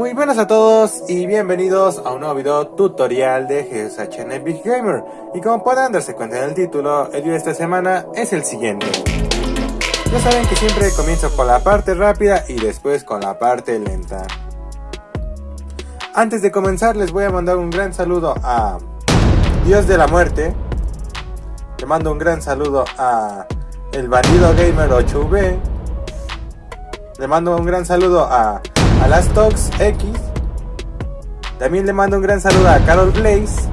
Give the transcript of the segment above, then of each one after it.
Muy buenas a todos y bienvenidos a un nuevo video tutorial de GSHN Big Gamer. Y como pueden darse cuenta en el título, el video de esta semana es el siguiente. Ya saben que siempre comienzo con la parte rápida y después con la parte lenta. Antes de comenzar les voy a mandar un gran saludo a Dios de la Muerte. Le mando un gran saludo a El Bandido Gamer 8V Le mando un gran saludo a a las Tox X. También le mando un gran saludo a Carol Blaze.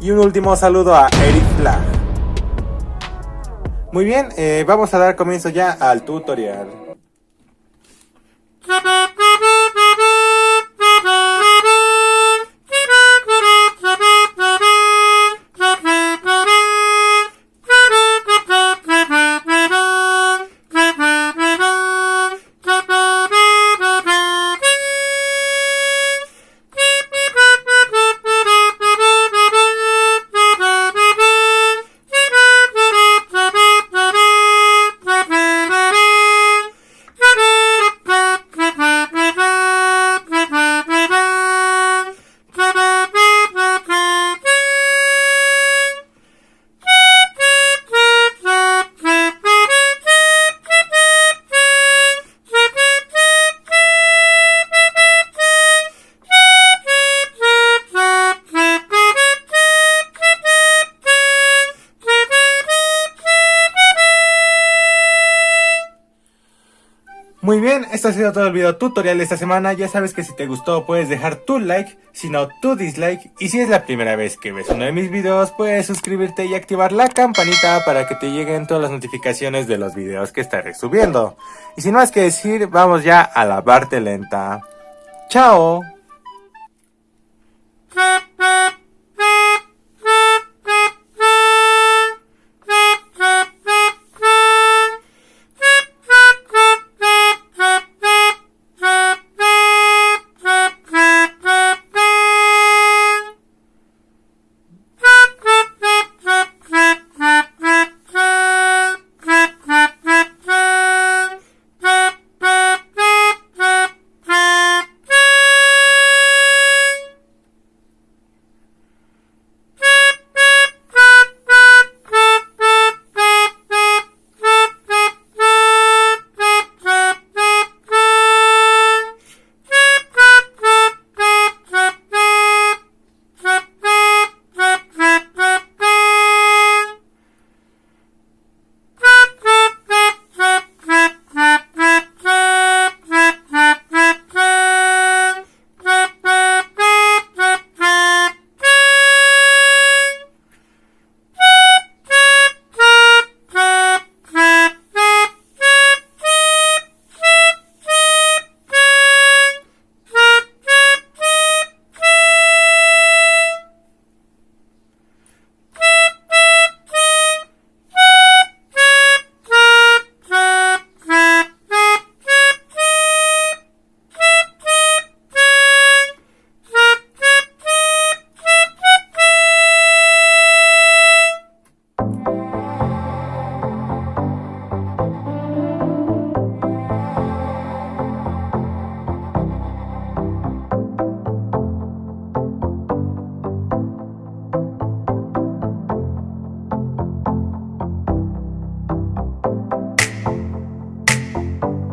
Y un último saludo a Eric Flag. Muy bien, eh, vamos a dar comienzo ya al tutorial. Muy bien, esto ha sido todo el video tutorial de esta semana. Ya sabes que si te gustó puedes dejar tu like, si no tu dislike. Y si es la primera vez que ves uno de mis videos, puedes suscribirte y activar la campanita para que te lleguen todas las notificaciones de los videos que estaré subiendo. Y sin más que decir, vamos ya a la parte lenta. ¡Chao!